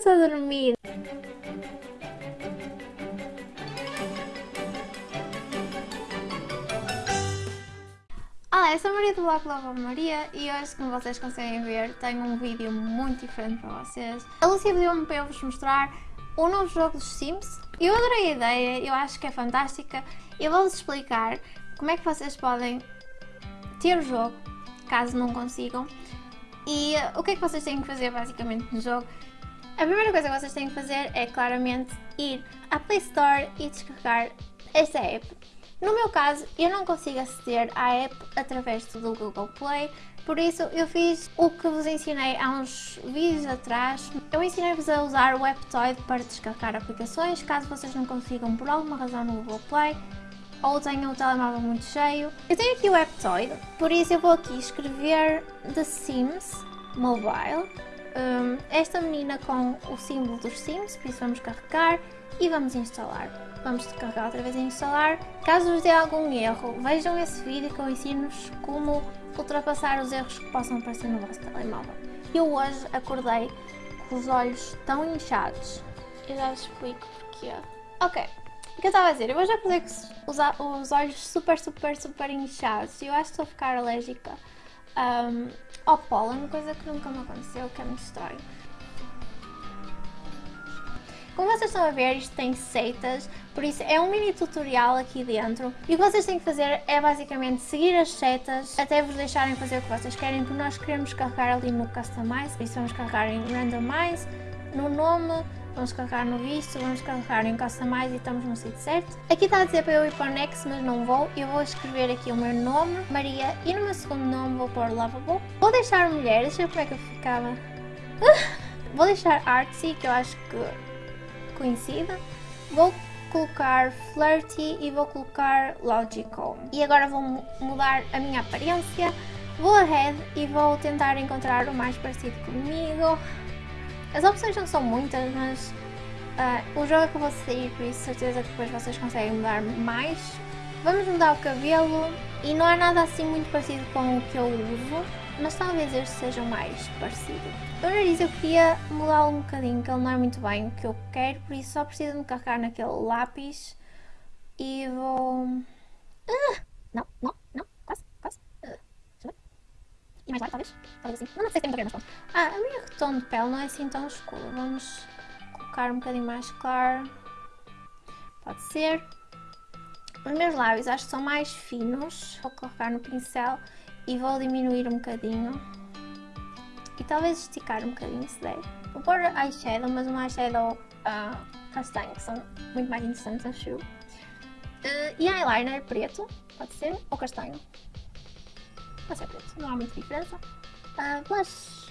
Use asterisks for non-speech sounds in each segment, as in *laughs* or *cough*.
estou a dormir. Olá, eu sou a Maria do Bloco Lava Maria e hoje, como vocês conseguem ver, tenho um vídeo muito diferente para vocês. A Lucia pediu-me para eu vos mostrar o novo jogo dos Sims. Eu adorei a ideia, eu acho que é fantástica. Eu vou-vos explicar como é que vocês podem ter o jogo, caso não consigam. E o que é que vocês têm que fazer basicamente no jogo? A primeira coisa que vocês têm que fazer é claramente ir à Play Store e descarregar esta app. No meu caso, eu não consigo aceder à app através do Google Play, por isso eu fiz o que vos ensinei há uns vídeos atrás. Eu ensinei-vos a usar o Aptoid para descarregar aplicações, caso vocês não consigam por alguma razão no Google Play ou tenham o telemóvel muito cheio. Eu tenho aqui o Aptoid, por isso eu vou aqui escrever The Sims Mobile. Um, esta menina com o símbolo dos Sims, por isso vamos carregar e vamos instalar. Vamos carregar outra vez em instalar. Caso vos dê algum erro, vejam esse vídeo que eu ensino-vos como ultrapassar os erros que possam aparecer no vosso telemóvel. Eu hoje acordei com os olhos tão inchados. Eu já vos explico porquê. Ok, o que eu estava a dizer? Eu hoje acordei com os olhos super, super, super inchados e eu acho que estou a ficar alérgica um, ao pólen, coisa que nunca me aconteceu, que é muito estranho. Como vocês estão a ver, isto tem seitas, por isso é um mini tutorial aqui dentro. E o que vocês têm que fazer é basicamente seguir as setas até vos deixarem fazer o que vocês querem, porque nós queremos carregar ali no Customize, por isso vamos carregar em Randomize, no nome, vamos carregar no visto, vamos carregar em Customize e estamos no sítio certo. Aqui está a dizer para eu ir para o Next, mas não vou. Eu vou escrever aqui o meu nome, Maria, e no meu segundo nome vou pôr Lovable. Vou deixar mulher, deixa eu ver como é que eu ficava. *laughs* vou deixar Artsy, que eu acho que conhecida. Vou colocar Flirty e vou colocar Logical. E agora vou mudar a minha aparência. Vou ahead e vou tentar encontrar o mais parecido comigo. As opções não são muitas, mas uh, o jogo é vou sair, por isso certeza que depois vocês conseguem mudar mais. Vamos mudar o cabelo e não é nada assim muito parecido com o que eu uso mas talvez este seja mais parecido. O nariz eu queria mudá-lo um bocadinho, que ele não é muito bem o que eu quero, por isso só preciso de carregar naquele lápis e vou... Uh, não, não, não, quase, quase. Uh, e mais lá, talvez? Talvez assim. Não, não sei se tem muita mas pronto. Ah, a minha tom de pele não é assim tão escuro. Vamos colocar um bocadinho mais claro. Pode ser. Os meus lábios acho que são mais finos. Vou colocar no pincel e vou diminuir um bocadinho e talvez esticar um bocadinho se der. Vou pôr eyeshadow, mas um eyeshadow uh, castanho, que são muito mais interessantes, acho eu. Uh, e eyeliner preto, pode ser, ou castanho. Ser não há muita diferença. Uh, blush,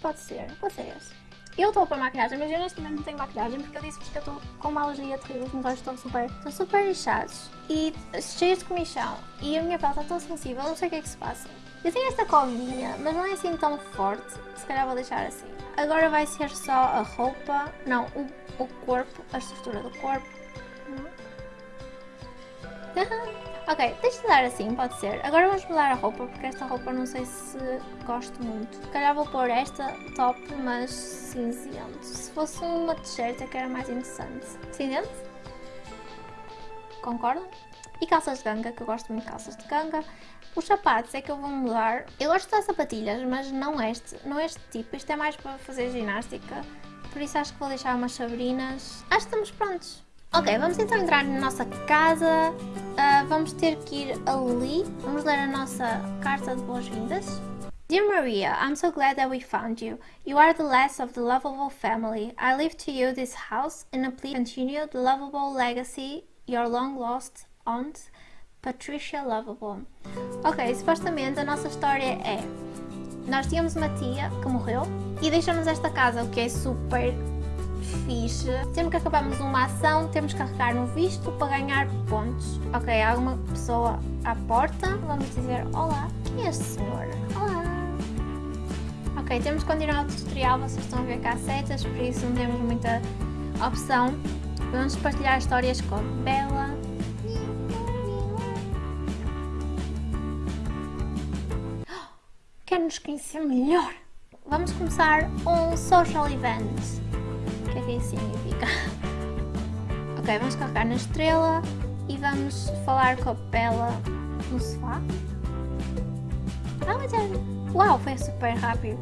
pode ser, pode ser esse. Eu estou pôr maquilhagem, mas eu neste momento não tenho maquilhagem porque eu disse-vos que eu estou com uma alergia terrível, os meus olhos estão super, estão super inchados e cheios de comichão e a minha pele está tão sensível, não sei o que é que se passa. Eu tenho esta covinha, mas não é assim tão forte, se calhar vou deixar assim. Agora vai ser só a roupa, não, o, o corpo, a estrutura do corpo. Ok, deixa de dar assim, pode ser. Agora vamos mudar a roupa, porque esta roupa não sei se gosto muito. Se calhar vou pôr esta top, mas cinzento. Se fosse uma t-shirt é que era mais interessante. Cinzento? Concordam? E calças de ganga, que eu gosto muito de calças de ganga. Os sapatos é que eu vou mudar. Eu gosto de sapatilhas, mas não este, não este tipo. Isto é mais para fazer ginástica. Por isso acho que vou deixar umas sabrinas. Acho que estamos prontos. Ok, vamos então entrar na nossa casa. Uh, vamos ter que ir ali. Vamos ler a nossa carta de boas-vindas. Dear Maria, I'm so glad that we found you. You are the last of the lovable family. I leave to you this house and a plea continue the lovable legacy your long lost aunt, Patricia Lovable. Ok, supostamente a nossa história é... Nós tínhamos uma tia que morreu e deixou-nos esta casa, o que é super fixe. Sempre que acabamos uma ação, temos que carregar no visto para ganhar pontos. Ok, há uma pessoa à porta, vamos dizer olá. Quem é este senhor? Olá. Ok, temos que continuar o tutorial, vocês estão a ver cá setas, por isso não temos muita opção. Vamos partilhar histórias com Bela. *gasps* Quer nos conhecer melhor? Vamos começar um social event. Que é significa. *laughs* ok, vamos carregar na estrela e vamos falar com a Bella no sofá. Ah, é... Uau, foi super rápido.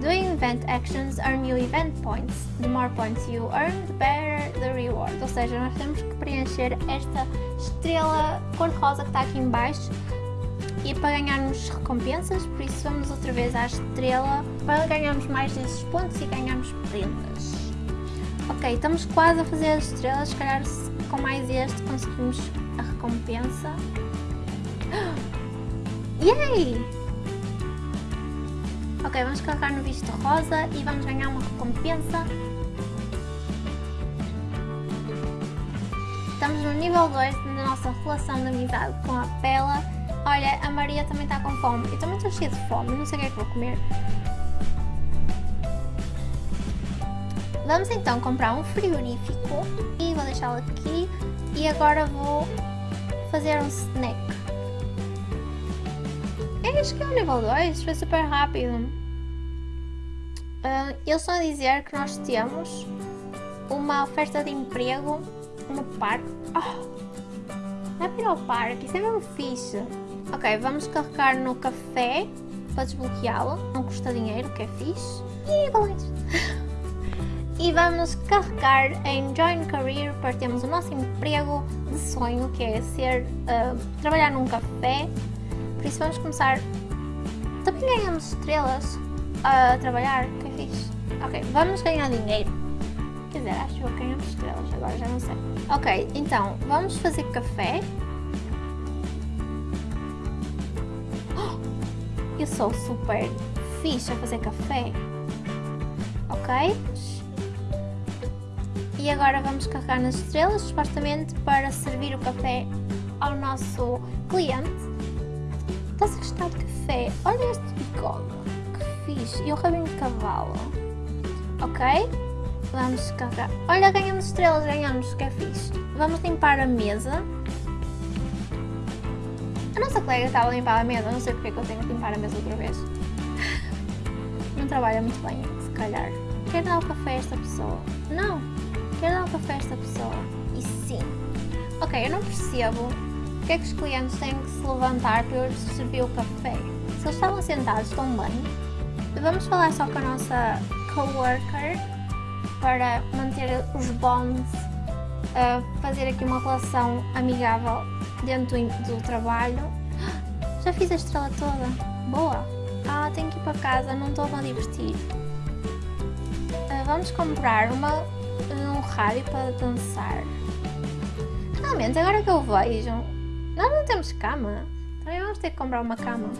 Doing event actions earn you event points. The more points you earn, the better the reward. Ou seja, nós temos que preencher esta estrela cor-de-rosa que está aqui em baixo e para ganharmos recompensas, por isso vamos outra vez à estrela para ganharmos mais desses pontos e ganharmos prendas. Ok, estamos quase a fazer as estrelas, se calhar com mais este conseguimos a recompensa. *gasps* Yay! Ok, vamos carregar no visto rosa e vamos ganhar uma recompensa. Estamos no nível 2 da nossa relação de amizade com a Bela. Olha, a Maria também está com fome. Eu também estou cheia de fome, não sei o que é que vou comer. Vamos então comprar um frigorífico e vou deixá-lo aqui. E agora vou fazer um snack. É, acho que é o nível 2, foi super rápido. Uh, eles só dizer que nós temos uma oferta de emprego no parque. Oh, dá para ao parque, isso é mesmo fixe. Ok, vamos carregar no café para desbloqueá-lo. Não custa dinheiro, que é fixe. E valentes. *laughs* e vamos carregar em Join Career para termos o nosso emprego de sonho, que é ser uh, trabalhar num café. Por isso vamos começar. Também ganhamos estrelas a trabalhar, que é fixe. Ok, vamos ganhar dinheiro. Quer dizer, acho que ganhamos estrelas agora, já não sei. Ok, então, vamos fazer café. *gasps* Eu sou super fixe a fazer café. Ok? E agora vamos carregar nas estrelas, supostamente para servir o café ao nosso cliente. Estás a gostar de café? Olha este bigode fixe. E o rabinho de cavalo. Ok? Vamos carregar. Olha, ganhamos estrelas, ganhamos, que é fixe. Vamos limpar a mesa. A nossa colega estava a limpar a mesa, não sei porque é que eu tenho que limpar a mesa outra vez. *laughs* não trabalha muito bem, se calhar. Quer dar o café a esta pessoa? Não. Quer dar o café a esta pessoa? E sim. Ok, eu não percebo porque é que os clientes têm que se levantar para eu servir o café. Se eles estavam sentados tão bem, Vamos falar só com a nossa coworker para manter os bonds, uh, fazer aqui uma relação amigável dentro do, trabalho. *gasps* Já fiz a estrela toda. Boa! Ah, tenho que ir para casa, não estou a divertir. Uh, vamos comprar uma, rádio para dançar. Realmente, agora que eu vejo, nós não temos cama. Também vamos ter que comprar uma cama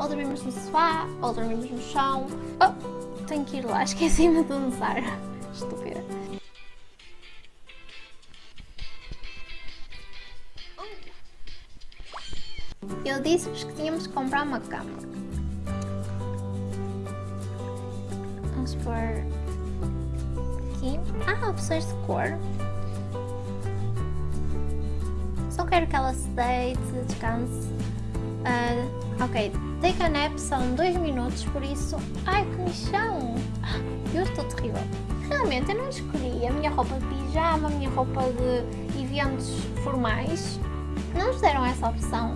ou dormimos no sofá, ou dormimos no chão. Oh, tenho que ir lá, *laughs* esqueci-me de dançar. Estúpida. Eu disse-vos que tínhamos que comprar uma cama. Vamos pôr opções de cor. Só quero que ela se deite, descanse. Uh, ok, Take a nap são 2 minutos, por isso... Ai, que michão! Eu estou terrível. Realmente, eu não escolhi a minha roupa de pijama, a minha roupa de eventos formais. Não nos deram essa opção.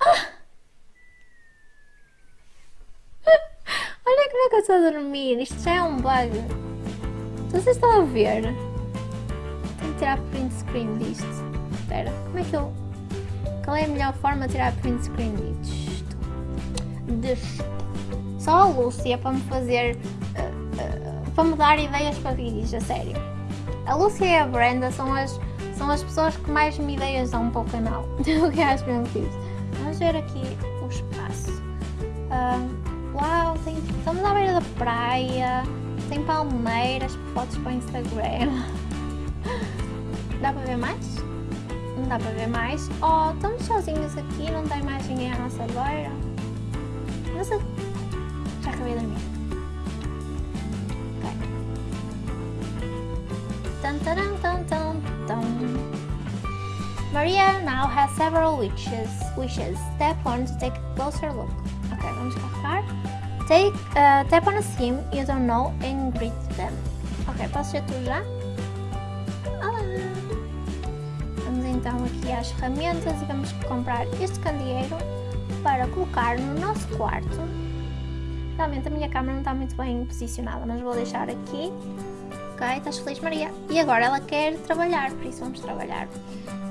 Ah! *laughs* Olha como é que eu estou a dormir. Isto já é um bug. Vocês estão a ver? Tenho que tirar print screen disto. Espera, como é que eu... Qual é a melhor forma de tirar print screen disto? de só a Lúcia para me fazer uh, uh, para me dar ideias para vídeos, a sério. A Lúcia e a Brenda são as, são as pessoas que mais me ideias dão para o canal. *laughs* o que acho mesmo fixe. Vamos ver aqui o espaço. Uh, uau, tem, estamos à beira da praia, tem palmeiras, fotos para o Instagram. Dá para ver mais? Não dá para ver mais. Oh, estamos sozinhos aqui, não tem mais ninguém à nossa beira. Nossa, já acabei de dormir. Okay. Maria now has several wishes. Wishes. Step 1 to take a closer look. Ok, vamos carregar. Take, uh, tap on a sim you don't know and greet them. Ok, posso ser tu já? Olá! Vamos então aqui às ferramentas e vamos comprar este candeeiro para colocar no nosso quarto. Realmente a minha câmera não está muito bem posicionada, mas vou deixar aqui. Ok, estás feliz Maria? E agora ela quer trabalhar, por isso vamos trabalhar.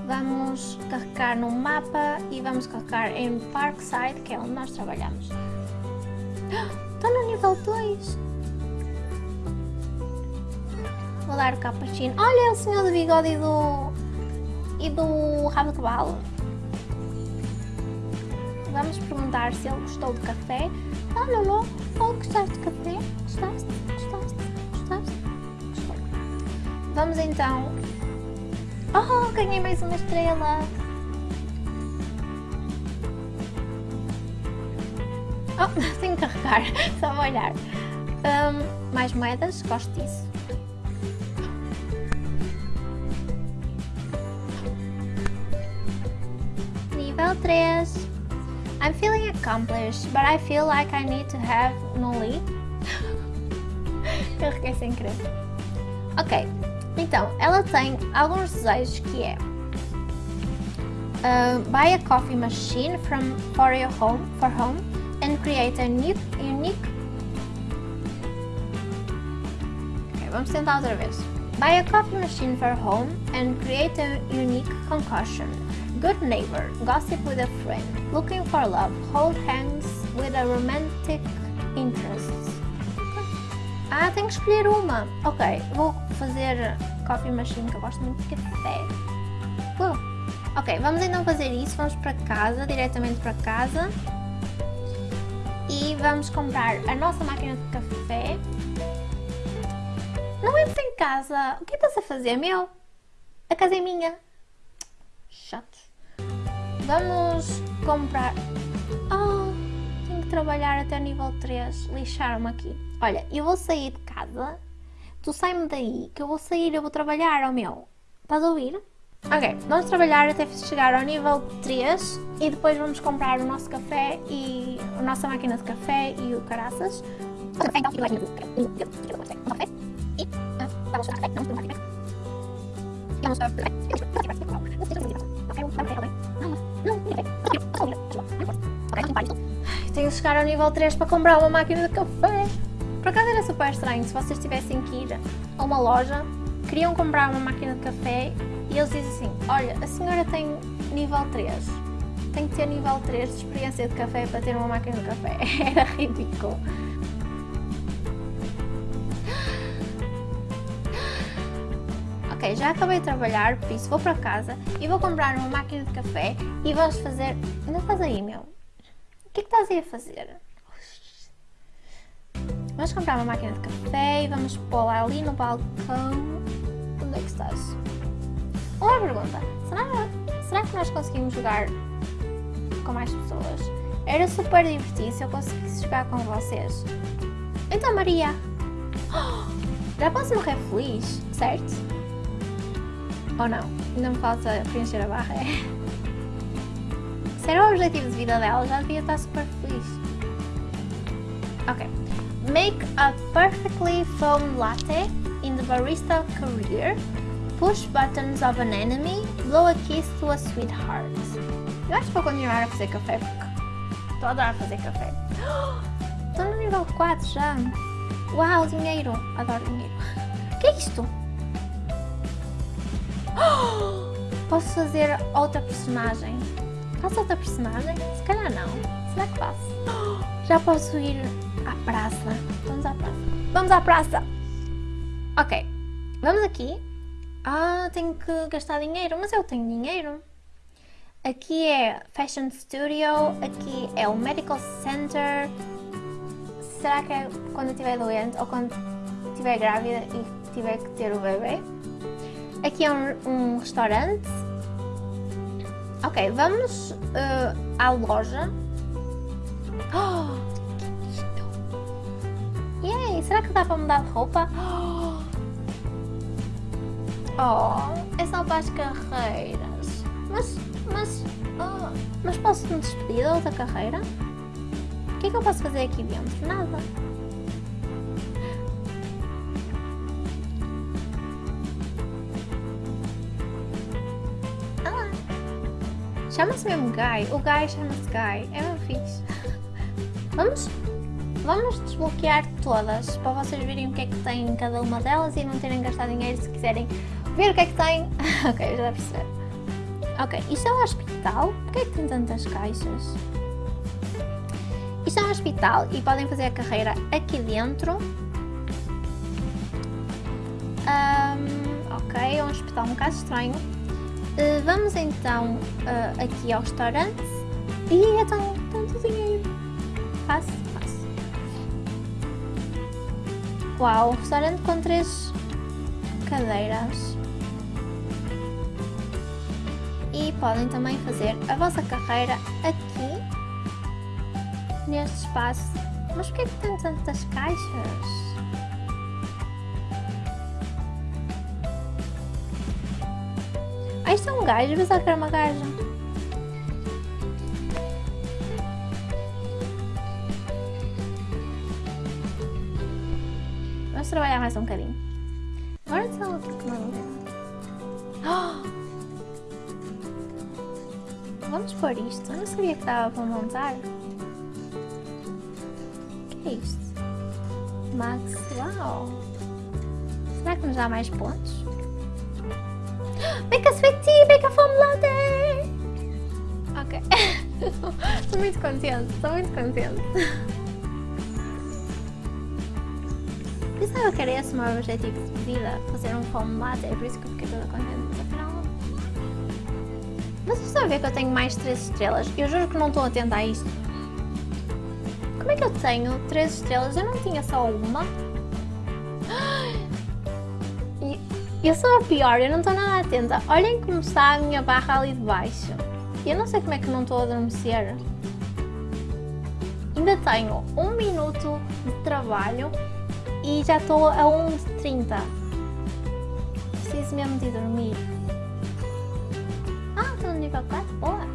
Vamos carregar no mapa e vamos carregar em Parkside, que é onde nós trabalhamos. Estou no nível 2. Vou dar o cappuccino. Olha o senhor do bigode e do... E do rabo de cavalo. Vamos perguntar se ele gostou do café. Ah, Lolo, oh, gostaste de café? Gostaste? Gostaste? Gostaste? Gostou. Vamos então... Oh, ganhei mais uma estrela. Oh, que carregar, só vou olhar. Um, mais moedas, gosto disso. Nível 3. I'm feeling accomplished, but I feel like I need to have lead. *laughs* Carreguei sem querer. Ok, então, ela tem alguns desejos que é uh, Buy a coffee machine from, for your home, for home and create a new, unique... Ok, vamos tentar outra vez. Buy a coffee machine for home and create a unique concoction. Good neighbor, gossip with a friend, looking for love, hold hands with a romantic interest. Ah, tenho que escolher uma. Ok, vou fazer coffee machine, que eu gosto muito de café. Uh. Ok, vamos então fazer isso. Vamos para casa, diretamente para casa. E vamos comprar a nossa máquina de café. Não entres em casa. O que estás a fazer, meu? A casa é minha. Chato. Vamos comprar... Oh, tenho que trabalhar até nível 3. Lixaram-me aqui. Olha, eu vou sair de casa. Tu sai-me daí, que eu vou sair, eu vou trabalhar, oh meu. Estás a ouvir? Ok, vamos trabalhar até chegar ao nível 3 e depois vamos comprar o nosso café e a nossa máquina de café e o caraças. Então, um e tenho que chegar ao nível 3 para comprar uma máquina de café. Por acaso era super estranho se vocês tivessem que ir a uma loja, queriam comprar uma máquina de café e eles dizem assim, olha, a senhora tem nível 3, tem que ter nível 3 de experiência de café para ter uma máquina de café. *laughs* Era ridículo. Ok, já acabei de trabalhar, por isso vou para casa e vou comprar uma máquina de café e vamos fazer... Ainda estás aí, meu? O que é que estás aí a fazer? Vamos comprar uma máquina de café e vamos pô-la ali no balcão. Onde é que estás? Uma pergunta. Será, será que nós conseguimos jogar com mais pessoas? Era super divertido se eu conseguisse jogar com vocês. Então, Maria. *gasps* Já posso morrer feliz, certo? Ou não? Ainda me falta preencher a barra. *laughs* Se era o objetivo de vida dela, já devia estar super feliz. Ok. Make a perfectly foamed latte in the barista career. Push buttons of an enemy. Blow a kiss to a sweetheart. Eu acho que vou continuar a fazer café porque estou a adorar fazer café. *gasps* Estou no nível 4 já. Uau, dinheiro. Adoro dinheiro. O *laughs* que é isto? *gasps* Posso fazer outra personagem? Faço outra personagem? Se calhar não. Será que faço? *gasps* Já posso ir à praça. Vamos à praça. Vamos à praça! Ok. Vamos aqui. Ah, tenho que gastar dinheiro. Mas eu tenho dinheiro. Aqui é Fashion Studio. Aqui é o Medical Center. Será que é quando eu estiver doente ou quando estiver grávida e tiver que ter o bebê? Aqui é um, um restaurante. Ok, vamos uh, à loja. *gasps* Oh, que Yay, será que dá para mudar de roupa? *gasps* Oh, Oh, é só para as carreiras. Mas, mas, oh, mas posso me despedir da outra carreira? O que é que eu posso fazer aqui dentro? Nada. Ah. Chama-se mesmo Guy. O Guy chama-se Guy. É meu fixe. Vamos, vamos desbloquear todas para vocês verem o que é que tem em cada uma delas e não terem gastado dinheiro se quiserem ver o que é que tem. *laughs* ok, já perceber. Ok, isto é um hospital. Porquê é que tem tantas caixas? Isto é um hospital e podem fazer a carreira aqui dentro. Um, ok, é um hospital um bocado estranho. Uh, vamos então uh, aqui ao restaurante. E é tão, tanto dinheiro. Fácil, fácil. Uau, restaurante com três cadeiras. E podem também fazer a vossa carreira aqui neste espaço. Mas porquê que tem tantas caixas? Ah, isto é um gajo, pensava que era uma gaja. Vamos trabalhar mais um bocadinho. Isto. Eu não sabia que dava para montar que é isto? Max, uau! Será que nos dá mais pontos? Make a sweet tea, make a foam latte! Ok. *laughs* Estou muito contente, estou muito contente. Pensava que era esse o meu objetivo de vida, fazer um foam latte, é por isso que eu fiquei toda contente, afinal... Vocês estão a ver que eu tenho mais 3 estrelas? Eu juro que não estou atenta a isto. Como é que eu tenho 3 estrelas? Eu não tinha só uma. *gasps* Eu sou a pior, eu não estou nada atenta. Olhem como está a minha barra ali de baixo. Eu não sei como é que não estou a adormecer. Ainda tenho um minuto de trabalho e já estou a 1.30. Preciso mesmo de dormir. Ah, estou no nível 4? Boa!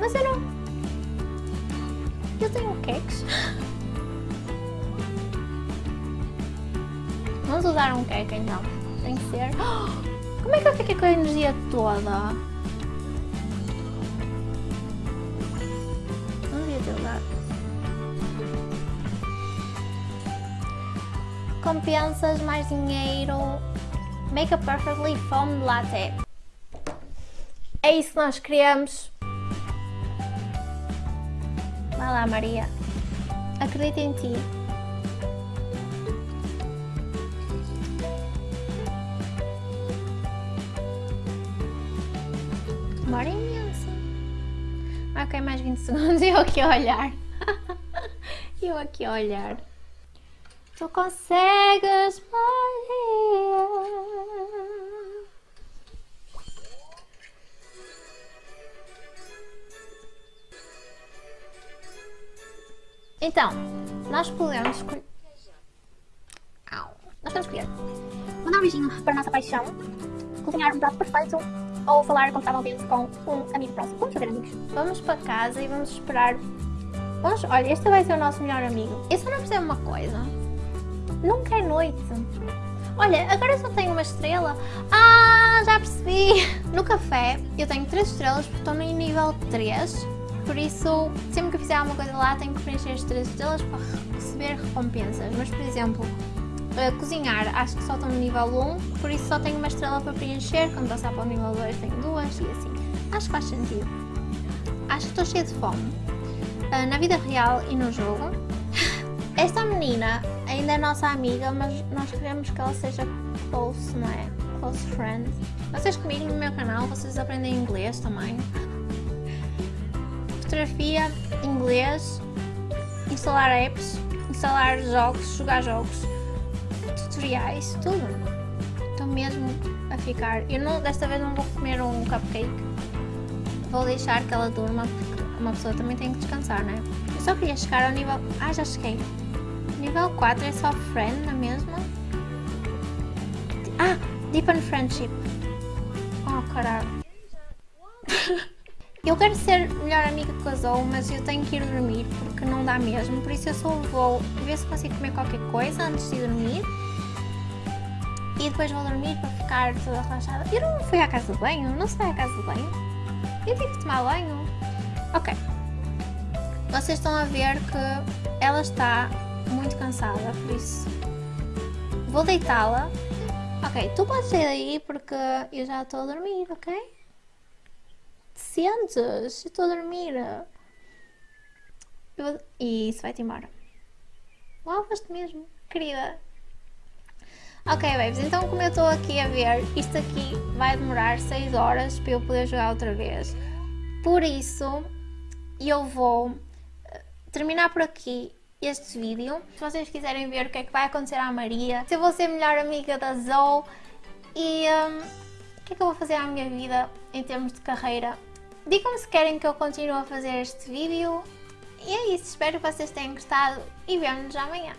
Mas eu não... Eu tenho queques. Vamos usar um queque então. Tem que ser... Como é que eu fiquei com a energia toda? Não devia ter usado. Compensas, mais dinheiro. Make a perfectly foamed latte. É isso que nós queremos. Vai lá, Maria. Acredita em ti. Demora imenso. Ok, mais 20 segundos e *laughs* eu aqui a olhar. *laughs* eu aqui a olhar. Tu consegues, Maria. Então, nós podemos escolher... Nós podemos escolher mandar um beijinho para a nossa paixão, cozinhar um prato perfeito ou falar confortavelmente com um amigo próximo. Vamos fazer amigos. Vamos para casa e vamos esperar... Vamos... Olha, este vai ser o nosso melhor amigo. Eu só não percebo uma coisa. Nunca é noite. Olha, agora só tenho uma estrela. Ah, já percebi. *laughs* No café eu tenho 3 estrelas porque estou no nível 3 por isso sempre que fizer alguma coisa lá tenho que preencher as 3 estrelas para receber recompensas. Mas por exemplo, uh, cozinhar acho que só estou no nível 1, por isso só tenho uma estrela para preencher, quando passar para o nível 2 tenho duas e assim. Acho que faz sentido. Acho que estou cheia de fome. Uh, na vida real e no jogo. *laughs* Esta menina ainda é nossa amiga, mas nós queremos que ela seja close, não é? Close friend. Vocês comigo no meu canal, vocês aprendem inglês também fotografia, inglês, instalar apps, instalar jogos, jogar jogos, tutoriais, tudo. Estou mesmo a ficar. Eu não, desta vez não vou comer um cupcake. Vou deixar que ela durma porque uma pessoa também tem que descansar, né? Eu só queria chegar ao nível... Ah, já cheguei. Nível 4 é só friend, não é mesmo? Ah, deepen friendship. Oh, caralho. *laughs* Eu quero ser melhor amiga a Zoe, mas eu tenho que ir dormir porque não dá mesmo. Por isso eu só vou ver se consigo comer qualquer coisa antes de dormir. e depois vou dormir para ficar toda relaxada. Eu não fui à casa de banho, não se vai à casa de banho. Eu tive que tomar banho. Ok. Vocês estão a ver que ela está muito cansada, por isso vou deitá-la. Ok, tu podes sair daí porque eu já estou a dormir, ok? Te sentes? Estou a dormir. Eu... E isso vai-te embora. Uau, foste mesmo, querida. Ok, babes, então como eu estou aqui a ver, isto aqui vai demorar 6 horas para eu poder jogar outra vez. Por isso, eu vou eh, terminar por aqui este vídeo. Se vocês quiserem ver o que é que vai acontecer à Maria, se eu vou ser melhor amiga da Zoe e um, o que é que eu vou fazer à minha vida em termos de carreira. Digam-me se querem que eu continue a fazer este vídeo. E é isso, espero que vocês tenham gostado e vemo-nos amanhã.